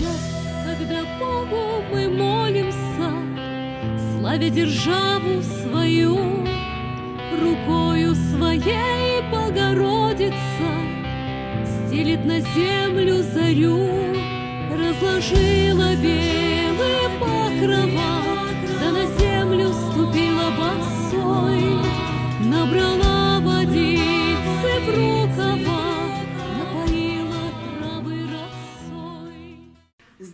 час, когда Богу мы молимся, Славя державу свою, Рукою своей Богородица Стелит на землю зарю, Разложила белые покрова,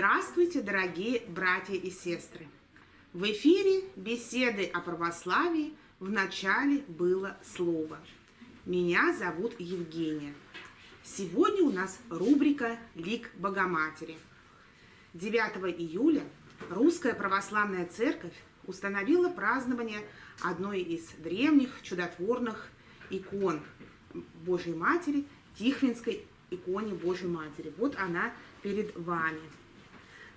Здравствуйте, дорогие братья и сестры! В эфире беседы о православии в начале было слово. Меня зовут Евгения. Сегодня у нас рубрика «Лик Богоматери». 9 июля Русская Православная Церковь установила празднование одной из древних чудотворных икон Божьей Матери, Тихвинской иконе Божьей Матери. Вот она перед вами.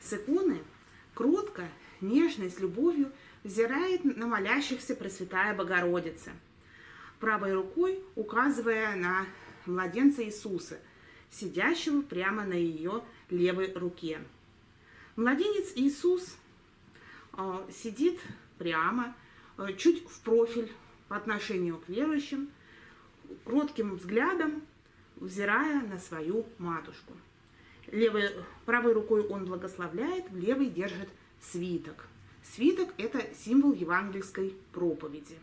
С иконы кротко, нежно и с любовью взирает на молящихся Пресвятая Богородица, правой рукой указывая на младенца Иисуса, сидящего прямо на ее левой руке. Младенец Иисус э, сидит прямо, э, чуть в профиль по отношению к верующим, кротким взглядом взирая на свою матушку. Левой, правой рукой он благословляет, в левой держит свиток. Свиток – это символ евангельской проповеди.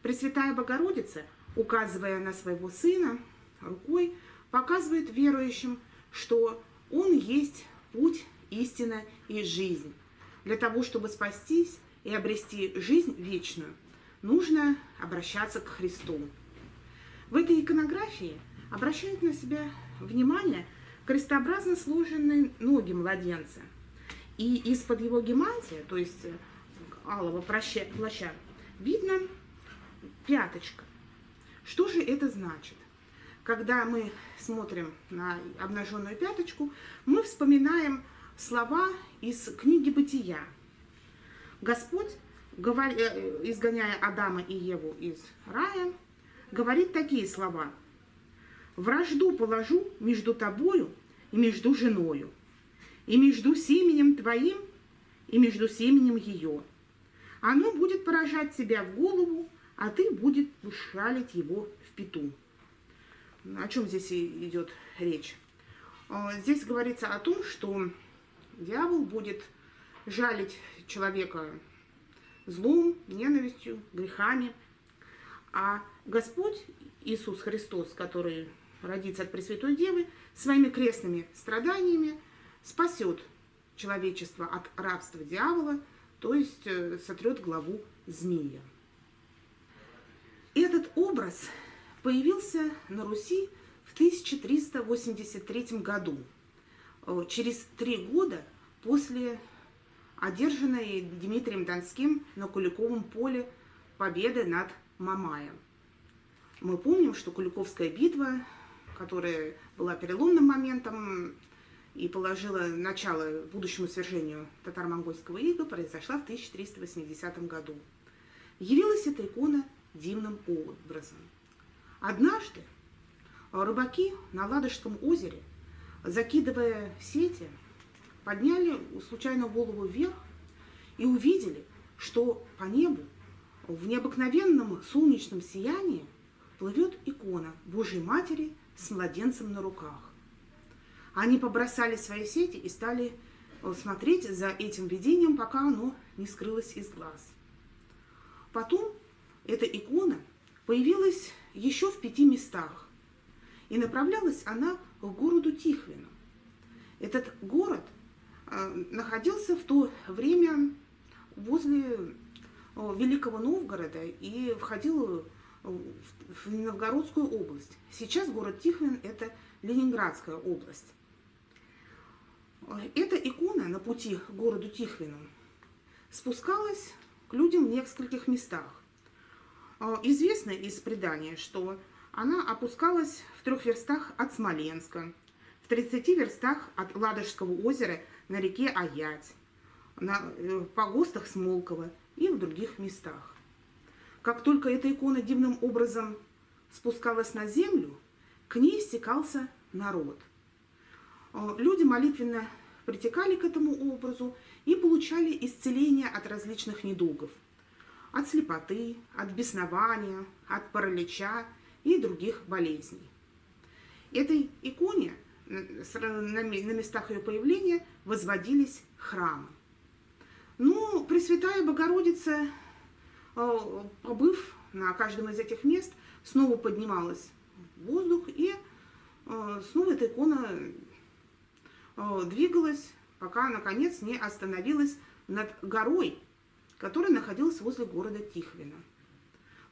Пресвятая Богородица, указывая на своего сына рукой, показывает верующим, что он есть путь, истина и жизнь. Для того, чтобы спастись и обрести жизнь вечную, нужно обращаться к Христу. В этой иконографии обращают на себя внимание крестообразно сложенные ноги младенца. И из-под его гемантия, то есть алого плаща, видно пяточка. Что же это значит? Когда мы смотрим на обнаженную пяточку, мы вспоминаем слова из книги «Бытия». Господь, э, изгоняя Адама и Еву из рая, говорит такие слова. «Вражду положу между тобою и между женою, и между семенем твоим, и между семенем ее. Оно будет поражать тебя в голову, а ты будет ушалить его в пету». О чем здесь идет речь? А, здесь говорится о том, что дьявол будет жалить человека злом, ненавистью, грехами, а Господь Иисус Христос, который родится от Пресвятой Девы, своими крестными страданиями спасет человечество от рабства дьявола, то есть э, сотрет главу змея. Этот образ появился на Руси в 1383 году, э, через три года после одержанной Дмитрием Донским на Куликовом поле победы над Мамаем. Мы помним, что Куликовская битва, которая была переломным моментом и положила начало будущему свержению татаро-монгольского ига, произошла в 1380 году. Явилась эта икона дивным образом. Однажды рыбаки на Ладожском озере, закидывая сети, подняли случайно голову вверх и увидели, что по небу в необыкновенном солнечном сиянии плывет икона Божьей Матери с младенцем на руках. Они побросали свои сети и стали э, смотреть за этим видением, пока оно не скрылось из глаз. Потом эта икона появилась еще в пяти местах, и направлялась она к городу Тихвину. Этот город э, находился в то время возле э, Великого Новгорода и входил в Новгородскую область. Сейчас город Тихвин – это Ленинградская область. Эта икона на пути к городу Тихвину спускалась к людям в нескольких местах. А, известно из предания, что она опускалась в трех верстах от Смоленска, в 30 верстах от Ладожского озера на реке Аять, на э, погостах Смолкова и в других местах. Как только эта икона дивным образом спускалась на землю, к ней стекался народ. А, люди молитвенно притекали к этому образу и получали исцеление от различных недугов. От слепоты, от беснования, от паралича и других болезней. Этой иконе на местах ее появления возводились храмы. Ну, Пресвятая Богородица, э, побыв на каждом из этих мест, снова поднималась в воздух, и э, снова эта икона э, двигалась, пока, наконец, не остановилась над горой, которая находилась возле города Тихвина.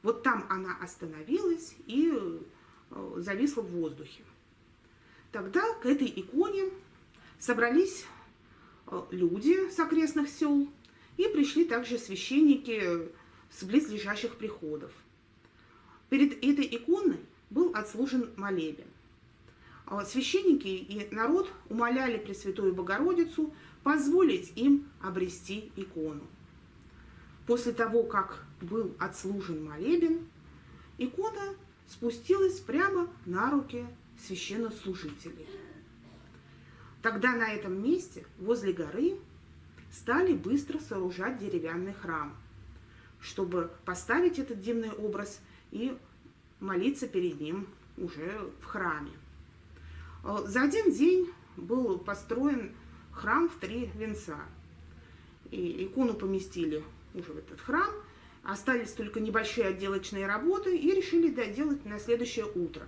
Вот там она остановилась и зависла в воздухе. Тогда к этой иконе собрались люди с окрестных сел, и пришли также священники с близлежащих приходов. Перед этой иконой был отслужен молебен. А священники и народ умоляли Пресвятую Богородицу позволить им обрести икону. После того, как был отслужен молебен, икона спустилась прямо на руки священнослужителей. Тогда на этом месте, возле горы, стали быстро сооружать деревянный храм, чтобы поставить этот дивный образ и молиться перед ним уже в храме. Э, за один день был построен храм в три венца. И икону поместили уже в этот храм, остались только небольшие отделочные работы и решили доделать на следующее утро.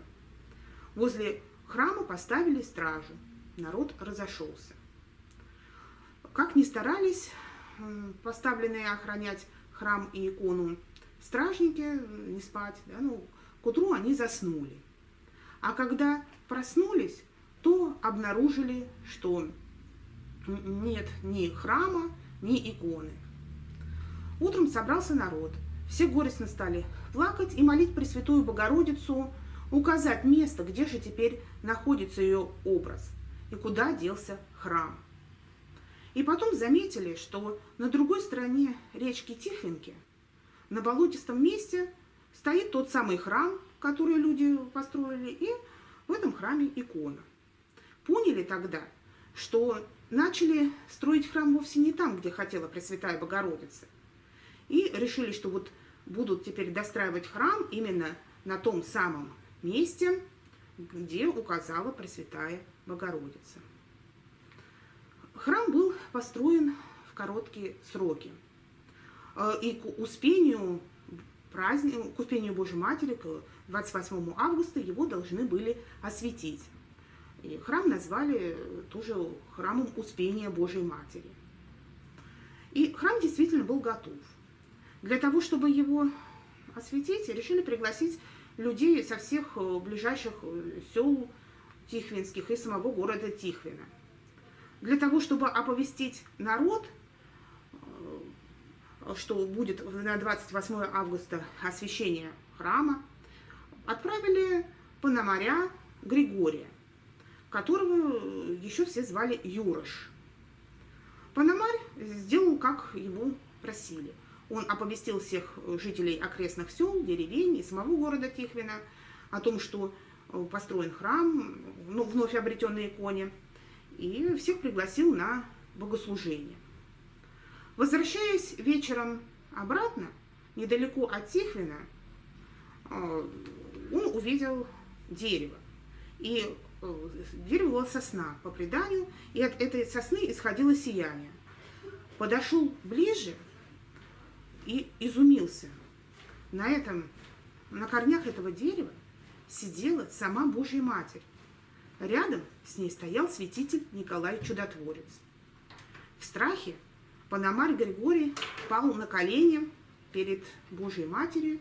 Возле храма поставили стражу, народ разошелся. Как ни старались поставленные охранять храм и икону стражники, не спать, да, ну, к утру они заснули. А когда проснулись, то обнаружили, что нет ни храма, ни иконы. Утром собрался народ. Все горестно стали плакать и молить Пресвятую Богородицу указать место, где же теперь находится ее образ и куда делся храм. И потом заметили, что на другой стороне речки Тихвинки, на болотистом месте, стоит тот самый храм, который люди построили, и в этом храме икона. Поняли тогда, что начали строить храм вовсе не там, где хотела Пресвятая Богородица. И решили, что вот будут теперь достраивать храм именно на том самом месте, где указала Пресвятая Богородица. Храм был построен в короткие сроки. Э, и к успению, праздник, к успению Божьей Матери, к 28 августа, его должны были осветить. И храм назвали тоже храмом Успения Божьей Матери. И храм действительно был готов. Для того, чтобы его осветить, решили пригласить людей со всех э, ближайших э, сел Тихвинских и самого города Тихвина – для того, чтобы оповестить народ, э, что будет на 28 августа освящение храма, отправили пономаря Григория, которого еще все звали Юрош. Пономарь сделал, как его просили. Он оповестил всех жителей окрестных сел, деревень и самого города Тихвина о том, что построен храм, ну, вновь обретенной иконе, и всех пригласил на богослужение. Возвращаясь вечером обратно, недалеко от Тихвина, э, он увидел дерево. И э, дерево было сосна, по преданию, и от этой сосны исходило сияние. Подошел ближе и изумился. На этом, на корнях этого дерева сидела сама Божья Матерь Рядом с ней стоял святитель Николай Чудотворец. В страхе Пономарь Григорий пал на колени перед Божьей Матерью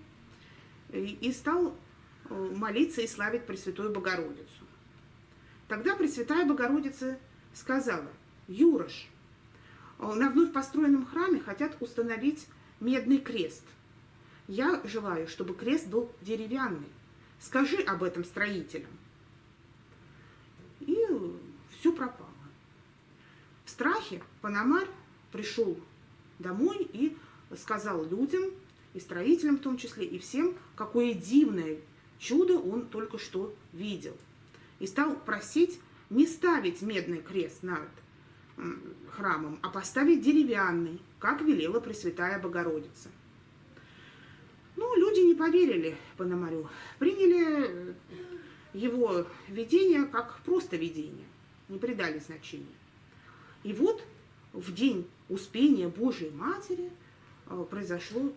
и стал э, молиться и славить Пресвятую Богородицу. Тогда Пресвятая Богородица сказала, «Юрош, э, на вновь построенном храме хотят установить медный крест. Я желаю, чтобы крест был деревянный. Скажи об этом строителям» все пропало. В страхе Панамарь пришел домой и сказал людям, и строителям в том числе, и всем, какое дивное чудо он только что видел. И стал просить не ставить медный крест над храмом, а поставить деревянный, как велела Пресвятая Богородица. Ну, люди не поверили Пономарю, приняли его видение как просто видение, не придали значения. И вот в день Успения Божией Матери э, произошло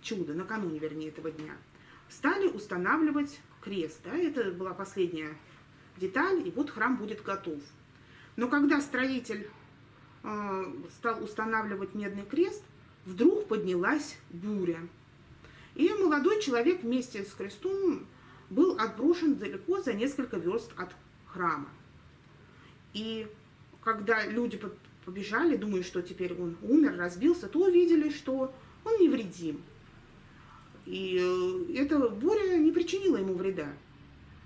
чудо, накануне, вернее, этого дня. Стали устанавливать крест. Да, это была последняя деталь, и вот храм будет готов. Но когда строитель э, стал устанавливать медный крест, вдруг поднялась буря. И молодой человек вместе с крестом был отброшен далеко за несколько верст от храма. И когда люди побежали, думая, что теперь он умер, разбился, то увидели, что он невредим. И э, эта буря не причинила ему вреда.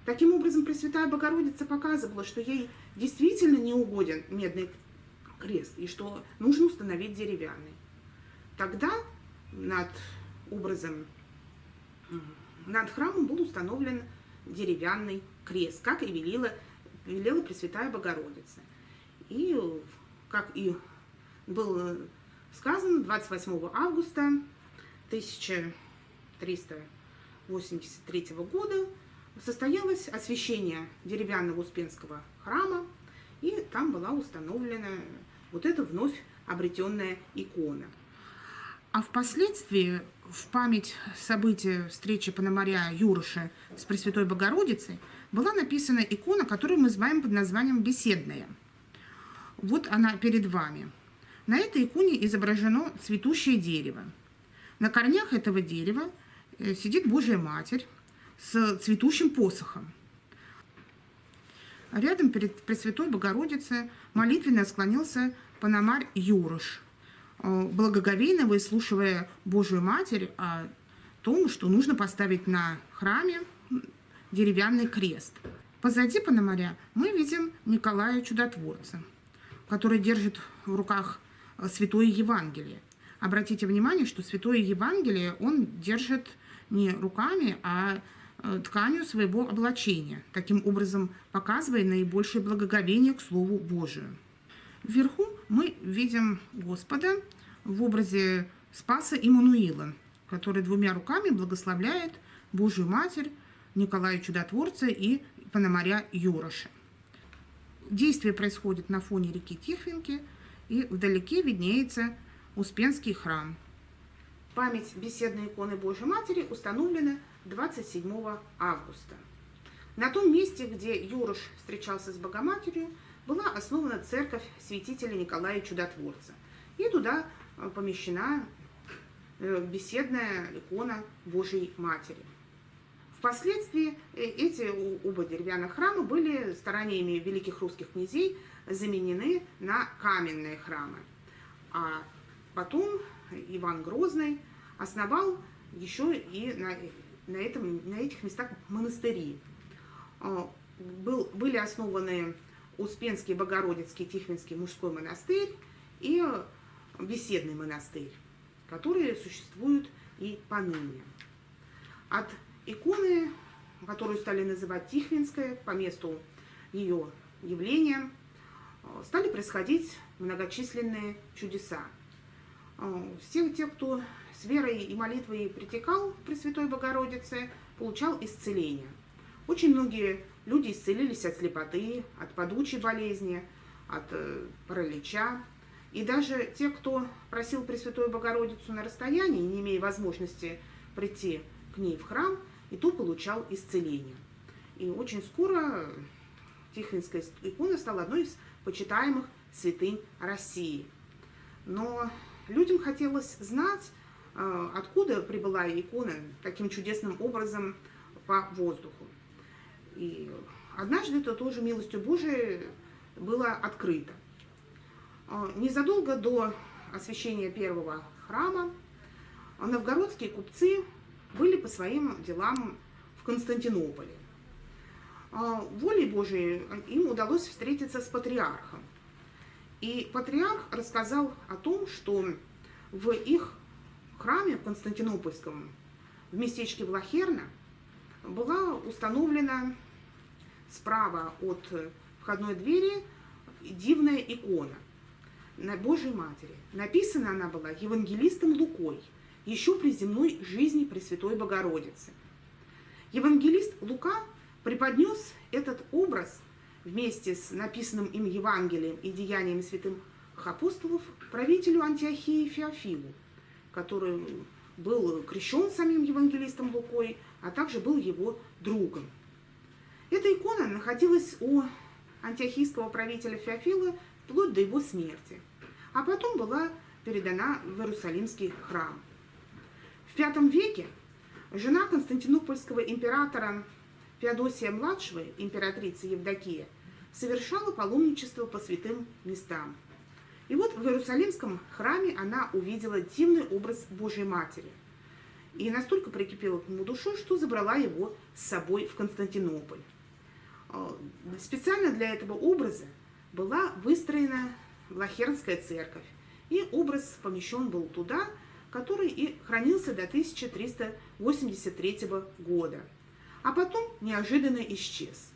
Таким образом, Пресвятая Богородица показывала, что ей действительно не угоден медный крест, и что нужно установить деревянный. Тогда над образом, над храмом был установлен деревянный крест, как и велела, велела Пресвятая Богородица. И, как и было сказано, 28 августа 1383 года состоялось освящение деревянного Успенского храма, и там была установлена вот эта вновь обретенная икона. А впоследствии, в память события встречи Пономаря Юрыша с Пресвятой Богородицей, была написана икона, которую мы знаем под названием «Беседная». Вот она перед вами. На этой иконе изображено цветущее дерево. На корнях этого дерева э, сидит Божья Матерь, с цветущим посохом. Рядом перед Пресвятой Богородицей молитвенно склонился Пономарь Юрош, э, благоговейно выслушивая Божию Матерь о том, что нужно поставить на храме деревянный крест. Позади Пономаря мы видим Николая Чудотворца, который держит в руках Святое Евангелие. Обратите внимание, что Святое Евангелие он держит не руками, а Э, тканью своего облачения, таким образом показывая наибольшее благоговение к Слову Божию. Вверху мы видим Господа в образе Спаса Иммануила, который двумя руками благословляет Божию Матерь, Николая Чудотворца и Пономаря Юроша. Действие происходит на фоне реки Тихвинки, и вдалеке виднеется Успенский храм. Память беседной иконы Божьей Матери установлена 27 августа. На том месте, где Юрош встречался с Богоматерью, была основана церковь святителя Николая Чудотворца. И туда э, помещена э, беседная икона Божьей Матери. Впоследствии э, эти оба деревянных храма были стараниями великих русских князей заменены на каменные храмы. А потом Иван Грозный основал еще и на на, этом, на этих местах монастыри. Был, были основаны Успенский, Богородицкий, Тихвинский мужской монастырь и беседный монастырь, которые существуют и поныне. От иконы, которую стали называть Тихвинская, по месту ее явления, стали происходить многочисленные чудеса. А, все те, кто с верой и молитвой притекал к Пресвятой Богородице, получал исцеление. Очень многие люди исцелились от слепоты, от падучей болезни, от э, паралича. И даже те, кто просил Пресвятую Богородицу на расстоянии, не имея возможности прийти к ней в храм, и то получал исцеление. И очень скоро Тихвинская икона стала одной из почитаемых святынь России. Но людям хотелось знать, а, откуда прибыла икона таким чудесным образом по воздуху. И однажды это тоже милостью Божией было открыто. А, незадолго до освящения первого храма новгородские купцы были по своим делам в Константинополе. А, волей Божией им удалось встретиться с патриархом. И патриарх рассказал о том, что в их храме Константинопольском в местечке Влахерна была установлена справа от входной двери дивная икона на Божьей Матери. Написана она была евангелистом Лукой, еще при земной жизни Пресвятой Богородицы. Евангелист Лука преподнес этот образ вместе с написанным им Евангелием и деяниями святых апостолов правителю Антиохии Феофилу, который был крещен самим евангелистом Лукой, а также был его другом. Эта икона находилась у антиохийского правителя Феофила вплоть до его смерти, а потом была передана в Иерусалимский храм. В V веке жена константинопольского императора Феодосия-младшего, императрица Евдокия, совершала паломничество по святым местам. И вот в Иерусалимском храме она увидела дивный образ Божьей Матери. И настолько прикипела к нему душой, что забрала его с собой в Константинополь. А, специально для этого образа была выстроена Лахернская церковь, и образ помещен был туда, который и хранился до 1383 года, а потом неожиданно исчез.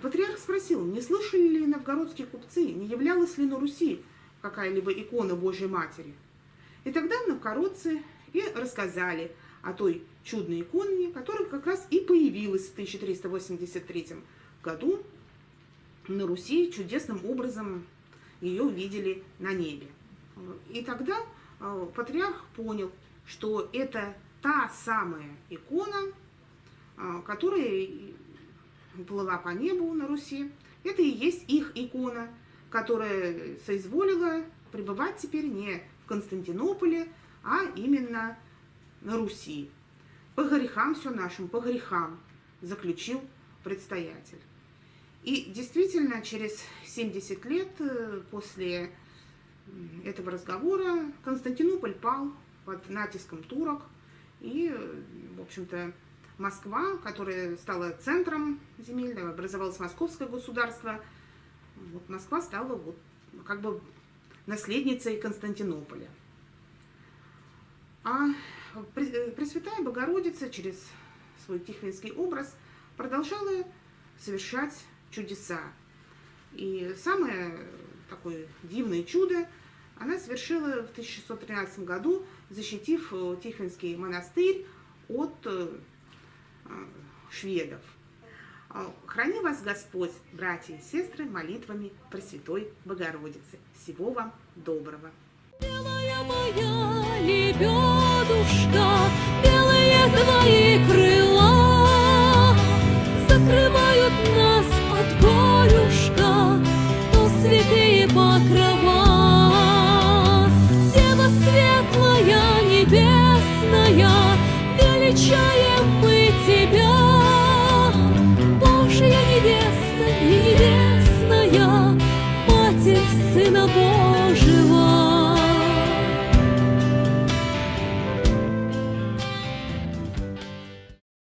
Патриарх спросил, не слышали ли новгородские купцы, не являлась ли на Руси какая-либо икона Божьей Матери. И тогда новгородцы и рассказали о той чудной иконе, которая как раз и появилась в 1383 году на Руси, чудесным образом ее видели на небе. И тогда э, патриарх понял, что это та самая икона, э, которая плыла по небу на Руси. Это и есть их икона, которая соизволила пребывать теперь не в Константинополе, а именно Руси. По грехам все нашим, по грехам, заключил предстоятель. И действительно, через 70 лет э, после этого разговора Константинополь пал под натиском турок, и, в общем-то, Москва, которая стала центром земельного, образовалось московское государство. Вот Москва стала вот как бы наследницей Константинополя. А Пресвятая Богородица через свой тихвинский образ продолжала совершать чудеса. И самое такое дивное чудо она совершила в 1613 году, защитив Тихвинский монастырь от э, Э, шведов. Э, храни вас Господь, братья и сестры, молитвами Пресвятой Богородицы. Всего вам доброго. Белая моя лебедушка, белые твои крыла